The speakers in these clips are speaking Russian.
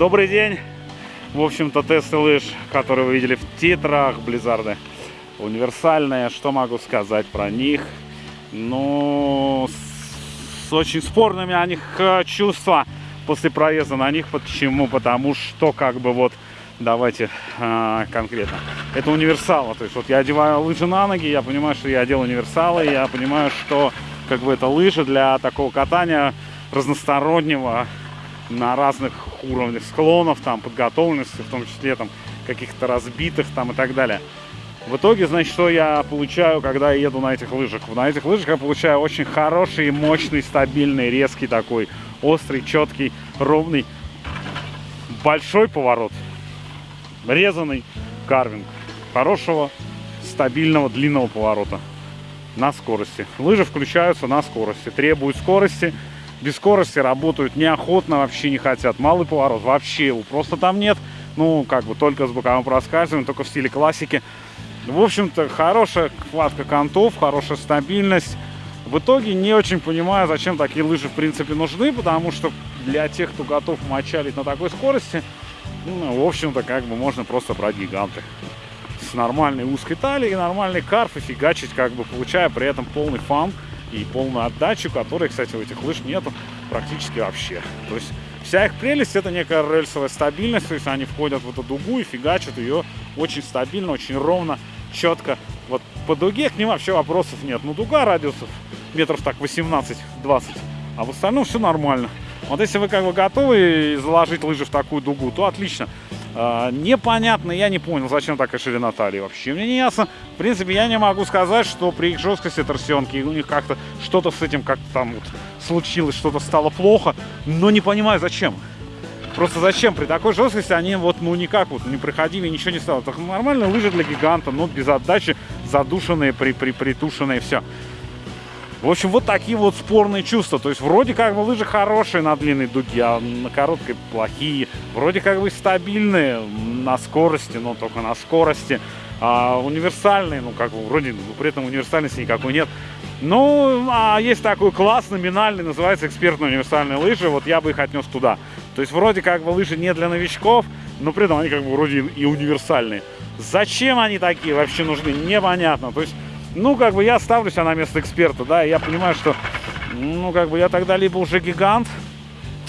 Добрый день! В общем-то, тесты лыж, которые вы видели в титрах Близзарды, универсальные. Что могу сказать про них? Ну, с очень спорными о них э, чувства после проезда на них. Почему? Потому что, как бы вот, давайте э, конкретно. Это универсалы. То есть вот я одеваю лыжи на ноги, я понимаю, что я одел универсалы, я понимаю, что как бы это лыжи для такого катания разностороннего на разных уровнях склонов, там, подготовленности, в том числе там каких-то разбитых там и так далее. В итоге, значит, что я получаю, когда я еду на этих лыжах? На этих лыжах я получаю очень хороший, мощный, стабильный, резкий такой, острый, четкий, ровный, большой поворот, резанный карвинг, хорошего, стабильного, длинного поворота на скорости. Лыжи включаются на скорости, требуют скорости, без скорости работают неохотно, вообще не хотят. Малый поворот, вообще его просто там нет. Ну, как бы только с боковым проскальзыванием, только в стиле классики. В общем-то, хорошая хватка контов, хорошая стабильность. В итоге не очень понимаю, зачем такие лыжи в принципе нужны, потому что для тех, кто готов мочалить на такой скорости, ну, в общем-то, как бы можно просто брать гиганты. С нормальной узкой талией, нормальный карф и фигачить, как бы получая при этом полный фан и полную отдачу, которой, кстати, у этих лыж нету практически вообще. То есть вся их прелесть это некая рельсовая стабильность, то есть они входят в эту дугу и фигачат ее очень стабильно, очень ровно, четко. Вот по дуге к ним вообще вопросов нет. Ну, дуга радиусов метров так 18-20, а в остальном все нормально. Вот если вы как бы готовы заложить лыжи в такую дугу, то отлично. А, непонятно, я не понял, зачем такая ширина талии вообще. Мне не ясно. В принципе, я не могу сказать, что при их жесткости торсионки у них как-то что-то с этим как-то там вот случилось, что-то стало плохо. Но не понимаю, зачем. Просто зачем? При такой жесткости они вот ну никак вот не приходили, ничего не стало. Так нормальные лыжи для гиганта, но без отдачи, задушенные, при, при, притушенные, все. В общем, вот такие вот спорные чувства. То есть вроде как бы лыжи хорошие на длинной дуге, а на короткой плохие. Вроде как бы стабильные на скорости, но только на скорости. А универсальные, ну как бы вроде, ну, при этом универсальности никакой нет. Ну, а есть такой класс номинальный, называется экспертные универсальные лыжи. Вот я бы их отнес туда. То есть вроде как бы лыжи не для новичков, но при этом они как бы вроде и универсальные. Зачем они такие вообще нужны, непонятно. То есть ну, как бы я ставлю себя на место эксперта, да, и я понимаю, что, ну, как бы я тогда либо уже гигант,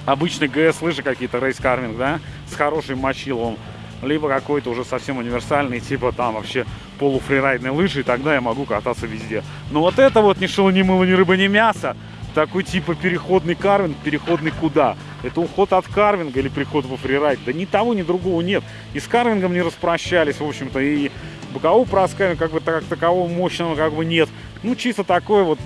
обычный ГС лыжи какие-то, рейс-карвинг, да, с хорошим мочиловым, либо какой-то уже совсем универсальный, типа там вообще полуфрирайдные лыжи, и тогда я могу кататься везде. Но вот это вот ни шело, ни мыло, ни рыба, ни мясо, такой типа переходный карвинг, переходный куда? Это уход от карвинга или приход во фрирайд? Да ни того, ни другого нет. И с карвингом не распрощались, в общем-то, и бокового проскальзывания как бы так, такового мощного как бы нет. Ну, чисто такой вот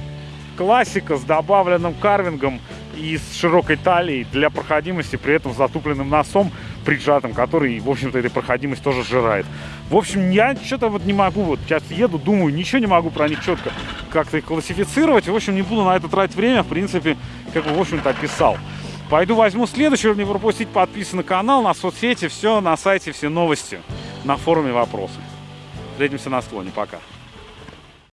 классика с добавленным карвингом и с широкой талией для проходимости, при этом затупленным носом приджатым, который, в общем-то, этой проходимость тоже сжирает. В общем, я что-то вот не могу, вот сейчас еду, думаю, ничего не могу про них четко как-то классифицировать. В общем, не буду на это тратить время, в принципе, как бы, в общем-то, описал. Пойду возьму следующий, чтобы не пропустить, подписан на канал, на соцсети, все на сайте, все новости, на форуме вопросы. Встретимся на склоне. Пока.